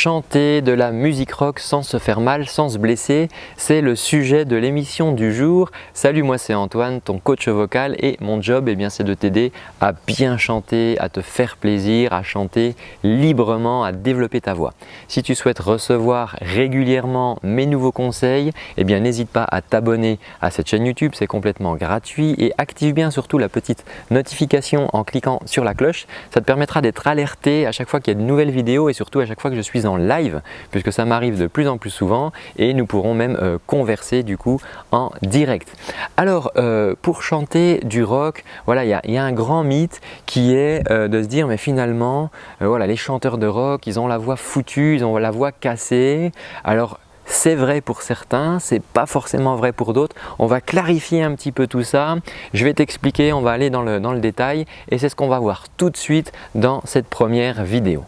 chanter de la musique rock sans se faire mal, sans se blesser, c'est le sujet de l'émission du jour. Salut, moi c'est Antoine, ton coach vocal et mon job eh c'est de t'aider à bien chanter, à te faire plaisir, à chanter librement, à développer ta voix. Si tu souhaites recevoir régulièrement mes nouveaux conseils, eh bien n'hésite pas à t'abonner à cette chaîne YouTube, c'est complètement gratuit et active bien surtout la petite notification en cliquant sur la cloche. Ça te permettra d'être alerté à chaque fois qu'il y a de nouvelles vidéos et surtout à chaque fois que je suis en live puisque ça m'arrive de plus en plus souvent et nous pourrons même euh, converser du coup en direct. Alors euh, pour chanter du rock, voilà, il y, a un grand mythe qui est euh, de se dire mais finalement voilà, les chanteurs de rock ils ont la voix foutue, ils ont la voix cassée. Alors c'est vrai pour certains, c'est pas forcément vrai pour d'autres. On va clarifier un petit peu tout ça. Je vais t'expliquer, on va aller dans le, dans le détail et c'est ce qu'on va voir tout de suite dans cette première vidéo.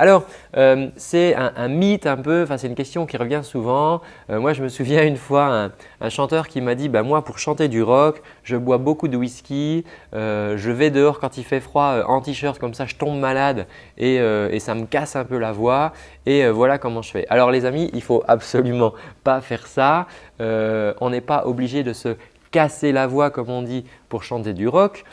Alors, euh, c'est un, mythe un peu, enfin, c'est une question qui revient souvent. Euh, moi, je me souviens une fois un, chanteur qui m'a dit bah, Moi, pour chanter du rock, je bois beaucoup de whisky, euh, je vais dehors quand il fait froid en t-shirt, comme ça je tombe malade et, ça me casse un peu la voix et voilà comment je fais. » Alors les amis, il ne faut absolument pas faire ça. on n'est pas obligé de se casser la voix comme on dit pour chanter du rock.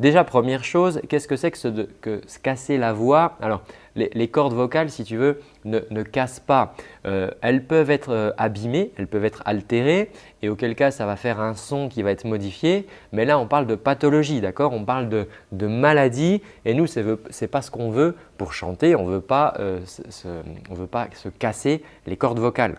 Déjà, première chose, qu'est-ce que c'est que, se casser la voix? Alors, les, cordes vocales, si tu veux, ne, cassent pas. Euh, elles peuvent être euh, abîmées, elles peuvent être altérées et auquel cas ça va faire un son qui va être modifié. Mais là, on parle de pathologie, d'accord? On parle de, maladie et nous, ce n'est pas ce qu'on veut pour chanter. On ne veut pas euh, se casser les cordes vocales.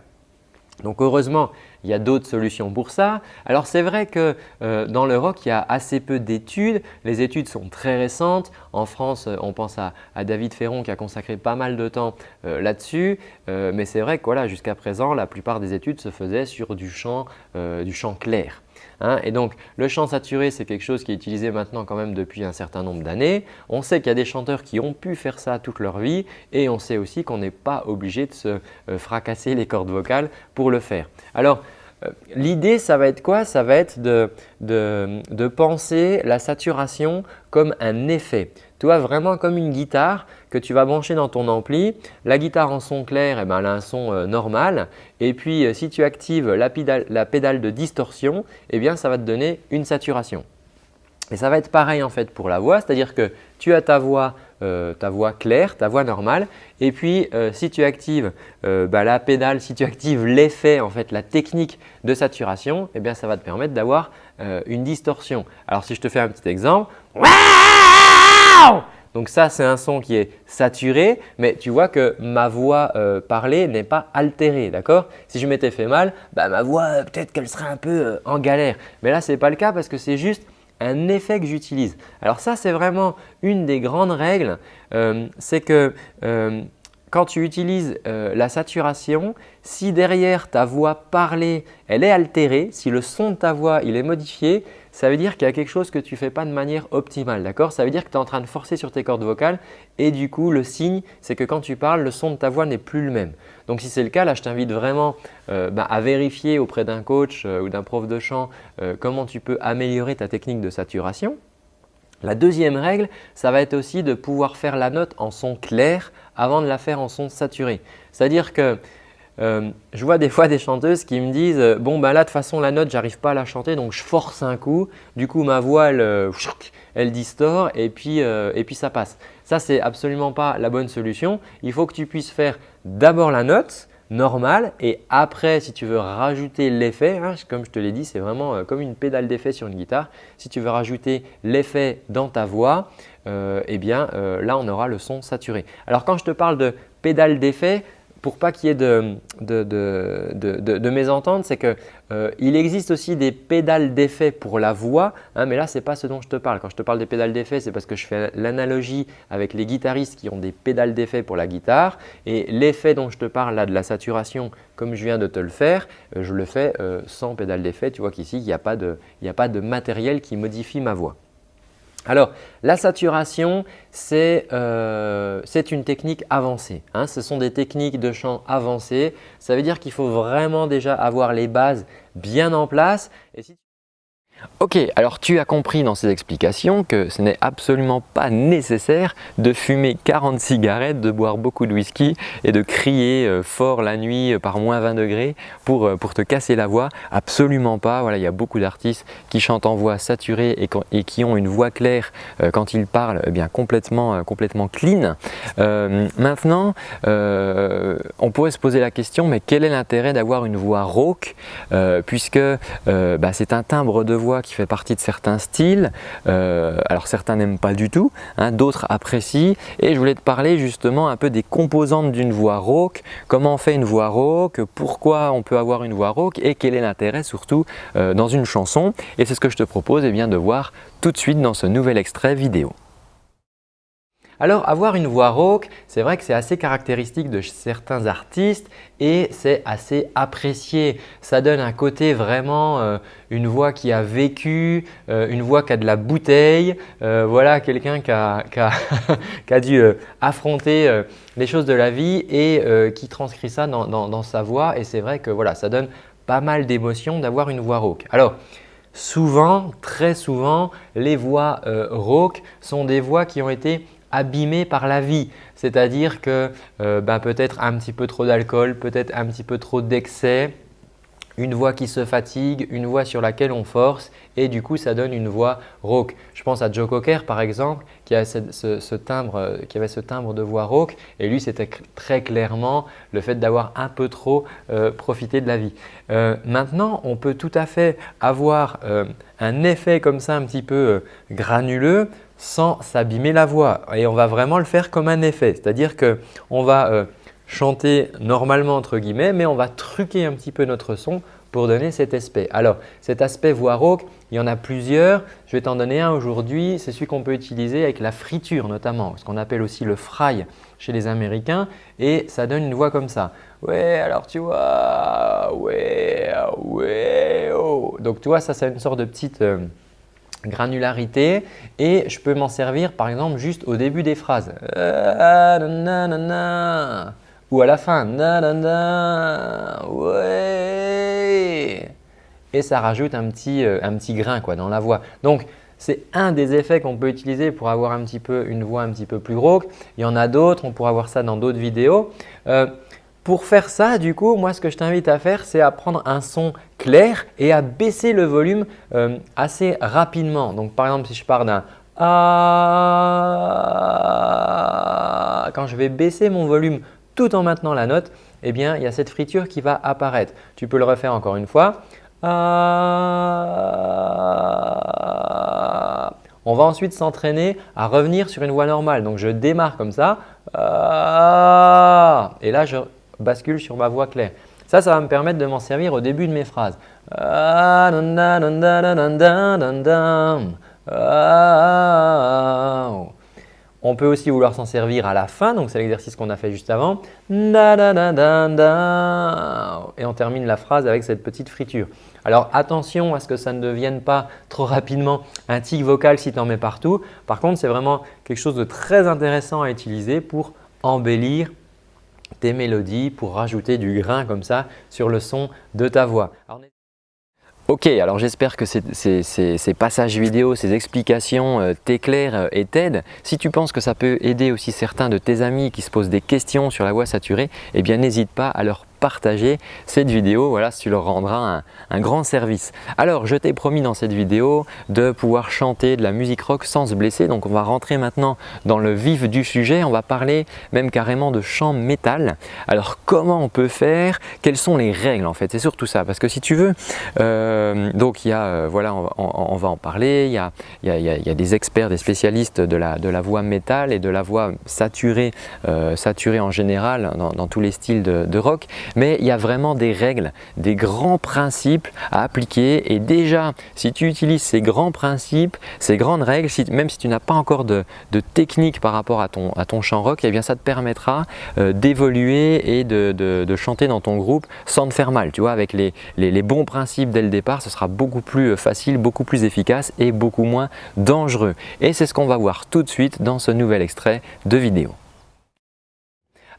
Donc heureusement, il y a d'autres solutions pour ça. Alors c'est vrai que euh, dans le rock, il y a assez peu d'études. Les études sont très récentes. En France, euh, on pense à, David Ferron qui a consacré pas mal de temps euh, là-dessus. mais c'est vrai que jusqu'à présent, la plupart des études se faisaient sur du chant clair. Hein. et donc, le chant saturé, c'est quelque chose qui est utilisé maintenant quand même depuis un certain nombre d'années. On sait qu'il y a des chanteurs qui ont pu faire ça toute leur vie et on sait aussi qu'on n'est pas obligé de se euh, fracasser les cordes vocales pour le faire. L'idée, ça va être quoi? Ça va être de, penser la saturation comme un effet. Tu vois, vraiment comme une guitare que tu vas brancher dans ton ampli. La guitare en son clair, eh ben, elle a un son euh, normal. Et puis, euh, si tu actives la pédale, de distorsion, eh bien, ça va te donner une saturation. Et ça va être pareil en fait pour la voix, c'est-à-dire que tu as ta voix, euh, ta voix claire, ta voix normale et puis si tu actives bah, la pédale, si tu actives l'effet en fait, la technique de saturation, eh bien ça va te permettre d'avoir une distorsion. Alors si je te fais un petit exemple, donc ça, c'est un son qui est saturé, mais tu vois que ma voix euh, parlée n'est pas altérée, d'accord? Si je m'étais fait mal, bah, ma voix, euh, peut-être qu'elle serait un peu euh, en galère. Mais là, ce n'est pas le cas parce que c'est juste un effet que j'utilise. Alors ça, c'est vraiment une des grandes règles, c'est que quand tu utilises la saturation, si derrière ta voix parlée, elle est altérée, si le son de ta voix il est modifié, ça veut dire qu'il y a quelque chose que tu ne fais pas de manière optimale. d'accord? Ça veut dire que tu es en train de forcer sur tes cordes vocales et du coup, le signe, c'est que quand tu parles, le son de ta voix n'est plus le même. Donc, si c'est le cas, là, je t'invite vraiment euh, bah, à vérifier auprès d'un coach euh, ou d'un prof de chant euh, comment tu peux améliorer ta technique de saturation. La deuxième règle, ça va être aussi de pouvoir faire la note en son clair avant de la faire en son saturé. C'est-à-dire que euh, je vois des fois des chanteuses qui me disent euh, « bon ben là de toute façon la note j'arrive pas à la chanter donc je force un coup, du coup ma voix elle, euh, distord et puis, et puis ça passe ». Ça c'est absolument pas la bonne solution. Il faut que tu puisses faire d'abord la note normale et après si tu veux rajouter l'effet, hein, comme je te l'ai dit c'est vraiment comme une pédale d'effet sur une guitare. Si tu veux rajouter l'effet dans ta voix, eh bien là on aura le son saturé. Alors quand je te parle de pédale d'effet, pour pas qu'il y ait de, de, de, mésentente, c'est qu'il euh, existe aussi des pédales d'effet pour la voix, hein, mais là ce n'est pas ce dont je te parle. Quand je te parle des pédales d'effet, c'est parce que je fais l'analogie avec les guitaristes qui ont des pédales d'effet pour la guitare et l'effet dont je te parle là de la saturation, comme je viens de te le faire, euh, je le fais euh, sans pédale d'effet. Tu vois qu'ici, il n'y a, a pas de matériel qui modifie ma voix. Alors, la saturation, c'est euh, une technique avancée. Hein. Ce sont des techniques de chant avancées. Ça veut dire qu'il faut vraiment déjà avoir les bases bien en place. Ok, alors tu as compris dans ces explications que ce n'est absolument pas nécessaire de fumer 40 cigarettes, de boire beaucoup de whisky et de crier euh, fort la nuit euh, par moins 20 degrés pour, euh, pour te casser la voix. Absolument pas, voilà, il y a beaucoup d'artistes qui chantent en voix saturée et, qui ont une voix claire quand ils parlent, eh bien complètement, complètement clean. maintenant, on pourrait se poser la question, mais quel est l'intérêt d'avoir une voix rauque puisque bah, c'est un timbre de voix qui fait partie de certains styles. Euh, alors certains n'aiment pas du tout, hein, d'autres apprécient. Et je voulais te parler justement un peu des composantes d'une voix rauque, comment on fait une voix rauque, pourquoi on peut avoir une voix rauque? Et quel est l'intérêt surtout euh, dans une chanson? Et c'est ce que je te propose eh bien, de voir tout de suite dans ce nouvel extrait vidéo. Alors avoir une voix rauque, c'est vrai que c'est assez caractéristique de certains artistes et c'est assez apprécié. Ça donne un côté vraiment, euh, une voix qui a vécu, euh, une voix qui a de la bouteille, euh, voilà quelqu'un qui a, qui a, dû affronter les choses de la vie et qui transcrit ça dans, dans sa voix et c'est vrai que voilà, ça donne pas mal d'émotions d'avoir une voix rauque. Alors, souvent, très souvent, les voix rauques sont des voix qui ont été abîmé par la vie. C'est-à-dire que euh, ben, peut-être un petit peu trop d'alcool, peut-être un petit peu trop d'excès, une voix qui se fatigue, une voix sur laquelle on force et du coup ça donne une voix rauque. Je pense à Joe Cocker par exemple qui, a timbre, euh, avait ce timbre de voix rauque et lui c'était très clairement le fait d'avoir un peu trop euh, profité de la vie. maintenant on peut tout à fait avoir un effet comme ça un petit peu granuleux sans s'abîmer la voix et on va vraiment le faire comme un effet. C'est-à-dire qu'on va euh, chanter normalement entre guillemets mais on va truquer un petit peu notre son pour donner cet aspect. Alors cet aspect voix rauque, il y en a plusieurs. Je vais t'en donner un aujourd'hui. C'est celui qu'on peut utiliser avec la friture notamment, ce qu'on appelle aussi le fry chez les Américains et ça donne une voix comme ça. Ouais, alors tu vois, ouais, ouais, oh. Donc tu vois, ça c'est une sorte de petite… Euh, granularité et je peux m'en servir par exemple juste au début des phrases ou à la fin et ça rajoute un petit, euh, un petit grain quoi, dans la voix. Donc c'est un des effets qu'on peut utiliser pour avoir un petit peu une voix un petit peu plus rauque. Il y en a d'autres, on pourra voir ça dans d'autres vidéos. Euh, pour faire ça, du coup, moi ce que je t'invite à faire, c'est à prendre un son clair et à baisser le volume euh, assez rapidement. Donc par exemple, si je pars d'un ah, quand je vais baisser mon volume tout en maintenant la note, eh bien, il y a cette friture qui va apparaître. Tu peux le refaire encore une fois. On va ensuite s'entraîner à revenir sur une voix normale. Donc, je démarre comme ça. Et là, je bascule sur ma voix claire. Ça, ça va me permettre de m'en servir au début de mes phrases. On peut aussi vouloir s'en servir à la fin, donc c'est l'exercice qu'on a fait juste avant. Et on termine la phrase avec cette petite friture. Alors attention à ce que ça ne devienne pas trop rapidement un tic vocal si tu en mets partout. Par contre, c'est vraiment quelque chose de très intéressant à utiliser pour embellir tes mélodies pour rajouter du grain comme ça sur le son de ta voix. Ok, alors j'espère que ces, passages vidéo, ces explications euh, t'éclairent euh, et t'aident. Si tu penses que ça peut aider aussi certains de tes amis qui se posent des questions sur la voix saturée, eh bien n'hésite pas à leur partager cette vidéo, voilà, tu leur rendras un, grand service. Alors, je t'ai promis dans cette vidéo de pouvoir chanter de la musique rock sans se blesser. Donc, on va rentrer maintenant dans le vif du sujet. On va parler même carrément de chant métal. Alors, comment on peut faire? Quelles sont les règles en fait? C'est surtout ça. Parce que si tu veux, euh, donc il y a, euh, voilà, on, va en parler. Il y, a, il, y a, des experts, des spécialistes de la, de la voix métal et de la voix saturée, euh, saturée en général dans, tous les styles de rock mais il y a vraiment des règles, des grands principes à appliquer et déjà si tu utilises ces grands principes, ces grandes règles, même si tu n'as pas encore de, technique par rapport à ton, chant rock, eh bien ça te permettra euh, d'évoluer et de, chanter dans ton groupe sans te faire mal. Tu vois, avec les, bons principes dès le départ, ce sera beaucoup plus euh, facile, beaucoup plus efficace et beaucoup moins dangereux. Et c'est ce qu'on va voir tout de suite dans ce nouvel extrait de vidéo.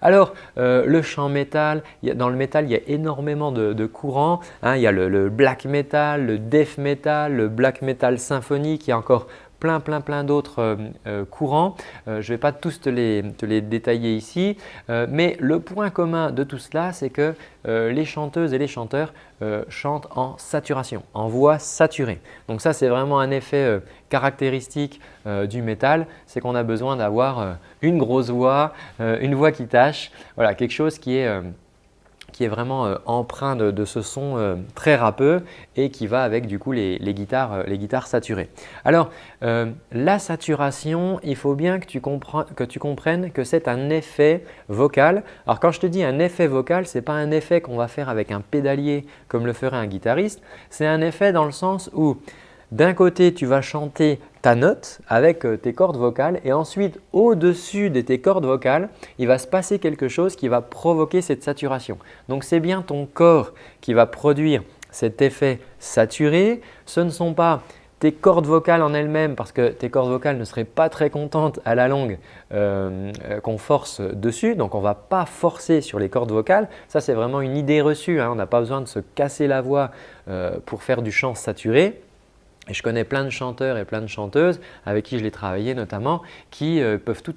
Alors, le chant métal, dans le métal, il y a énormément de, courants. Hein. il y a le, black metal, le death metal, le black metal symphonique, il y a encore plein, plein, plein d'autres euh, euh, courants. Euh, je ne vais pas tous te les, détailler ici, mais le point commun de tout cela, c'est que les chanteuses et les chanteurs chantent en saturation, en voix saturée. Donc ça, c'est vraiment un effet caractéristique du métal, c'est qu'on a besoin d'avoir une grosse voix, une voix qui tâche, voilà, quelque chose qui est vraiment euh, empreint de, ce son euh, très râpeux et qui va avec du coup les, guitares, euh, les guitares saturées. Alors la saturation, il faut bien que tu, que tu comprennes que c'est un effet vocal. Alors quand je te dis un effet vocal, ce n'est pas un effet qu'on va faire avec un pédalier comme le ferait un guitariste, c'est un effet dans le sens où d'un côté, tu vas chanter ta note avec euh, tes cordes vocales et ensuite au-dessus de tes cordes vocales, il va se passer quelque chose qui va provoquer cette saturation. Donc c'est bien ton corps qui va produire cet effet saturé. Ce ne sont pas tes cordes vocales en elles-mêmes parce que tes cordes vocales ne seraient pas très contentes à la longue euh, euh, qu'on force dessus. Donc on ne va pas forcer sur les cordes vocales. Ça c'est vraiment une idée reçue. Hein. On n'a pas besoin de se casser la voix pour faire du chant saturé. Et je connais plein de chanteurs et plein de chanteuses avec qui je l'ai travaillé notamment qui euh, peuvent tout,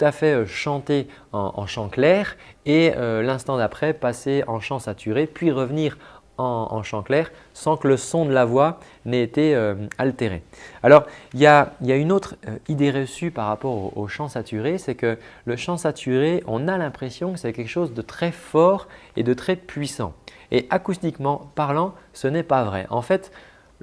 à fait euh, chanter en, chant clair et euh, l'instant d'après passer en chant saturé puis revenir en, chant clair sans que le son de la voix n'ait été altéré. Alors, il y, a, une autre idée reçue par rapport au chant saturé, c'est que le chant saturé, on a l'impression que c'est quelque chose de très fort et de très puissant. Et acoustiquement parlant, ce n'est pas vrai. En fait,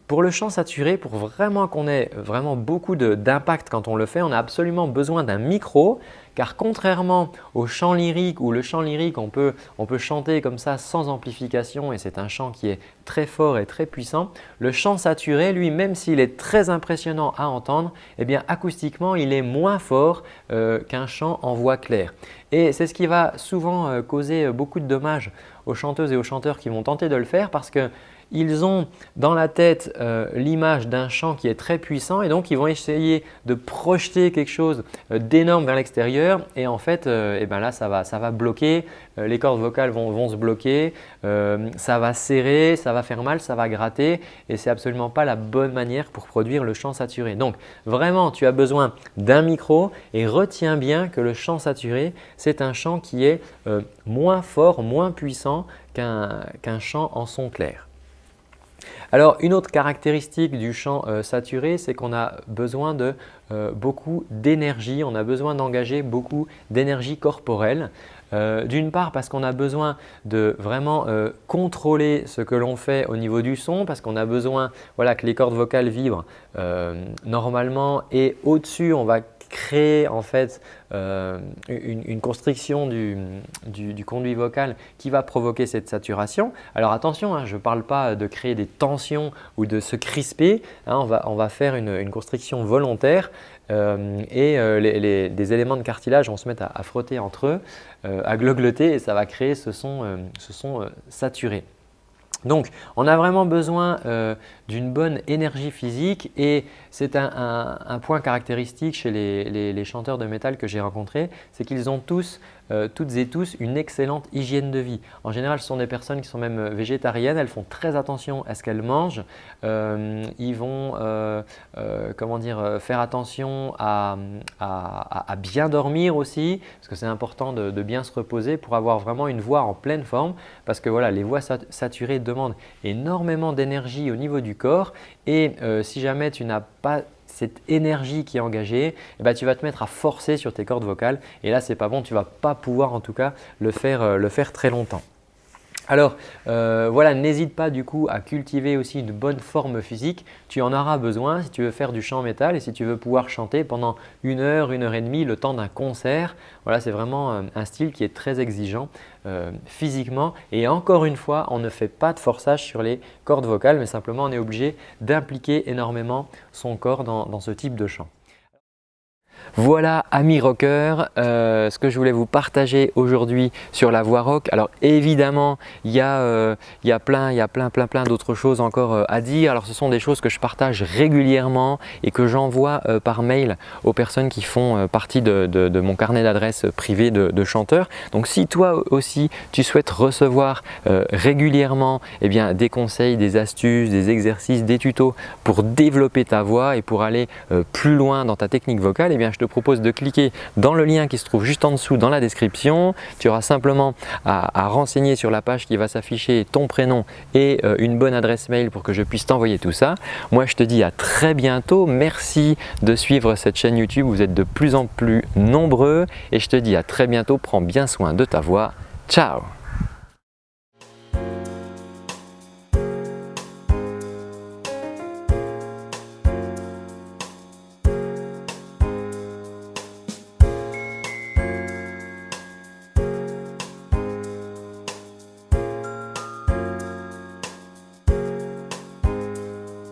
pour le chant saturé, pour vraiment qu'on ait vraiment beaucoup d'impact quand on le fait, on a absolument besoin d'un micro car contrairement au chant lyrique où le chant lyrique on peut, chanter comme ça sans amplification et c'est un chant qui est très fort et très puissant, le chant saturé lui même s'il est très impressionnant à entendre, eh acoustiquement il est moins fort euh, qu'un chant en voix claire. Et c'est ce qui va souvent euh, causer beaucoup de dommages aux chanteuses et aux chanteurs qui vont tenter de le faire parce que ils ont dans la tête euh, l'image d'un chant qui est très puissant et donc ils vont essayer de projeter quelque chose euh, d'énorme vers l'extérieur et en fait euh, eh ben là ça va, ça va bloquer, les cordes vocales vont, se bloquer, ça va serrer, ça va faire mal, ça va gratter et ce n'est absolument pas la bonne manière pour produire le chant saturé. Donc vraiment tu as besoin d'un micro et retiens bien que le chant saturé c'est un chant qui est moins fort, moins puissant qu'un chant en son clair. Alors une autre caractéristique du chant euh, saturé, c'est qu'on a besoin de euh, beaucoup d'énergie, on a besoin d'engager beaucoup d'énergie corporelle. Euh, d'une part parce qu'on a besoin de vraiment contrôler ce que l'on fait au niveau du son parce qu'on a besoin voilà, que les cordes vocales vibrent normalement et au-dessus on va créer en fait euh, une, constriction du, conduit vocal qui va provoquer cette saturation. Alors attention, hein, je ne parle pas de créer des tensions ou de se crisper, hein, on, va, faire une, constriction volontaire euh, et euh, les, des éléments de cartilage vont se mettre à, frotter entre eux, à glogloter et ça va créer ce son, ce son saturé. Donc, on a vraiment besoin euh, d'une bonne énergie physique et c'est un, point caractéristique chez les, chanteurs de métal que j'ai rencontrés, c'est qu'ils ont tous euh, toutes et tous une excellente hygiène de vie. En général, ce sont des personnes qui sont même euh, végétariennes, elles font très attention à ce qu'elles mangent. Euh, ils vont comment dire, faire attention à, bien dormir aussi, parce que c'est important de, bien se reposer pour avoir vraiment une voix en pleine forme, parce que voilà, les voix saturées demandent énormément d'énergie au niveau du corps et si jamais tu n'as pas cette énergie qui est engagée, eh ben, tu vas te mettre à forcer sur tes cordes vocales et là, ce n'est pas bon, tu ne vas pas pouvoir en tout cas le faire, euh, le faire très longtemps. Alors euh, voilà, n'hésite pas du coup à cultiver aussi une bonne forme physique. Tu en auras besoin si tu veux faire du chant métal et si tu veux pouvoir chanter pendant une heure, une heure et demie le temps d'un concert. Voilà, c'est vraiment euh, un style qui est très exigeant euh, physiquement. Et encore une fois, on ne fait pas de forçage sur les cordes vocales, mais simplement on est obligé d'impliquer énormément son corps dans ce type de chant. Voilà, amis rockers, euh, ce que je voulais vous partager aujourd'hui sur la voix rock. Alors évidemment, il y, a, euh, plein, il y a plein, plein, plein d'autres choses encore euh, à dire. Alors ce sont des choses que je partage régulièrement et que j'envoie par mail aux personnes qui font partie de, mon carnet d'adresses privé de, chanteurs. Donc si toi aussi tu souhaites recevoir régulièrement eh bien, des conseils, des astuces, des exercices, des tutos pour développer ta voix et pour aller plus loin dans ta technique vocale, eh je te propose de cliquer dans le lien qui se trouve juste en dessous dans la description. Tu auras simplement à, renseigner sur la page qui va s'afficher ton prénom et euh, une bonne adresse mail pour que je puisse t'envoyer tout ça. Moi, je te dis à très bientôt. Merci de suivre cette chaîne YouTube. Vous êtes de plus en plus nombreux et je te dis à très bientôt. Prends bien soin de ta voix. Ciao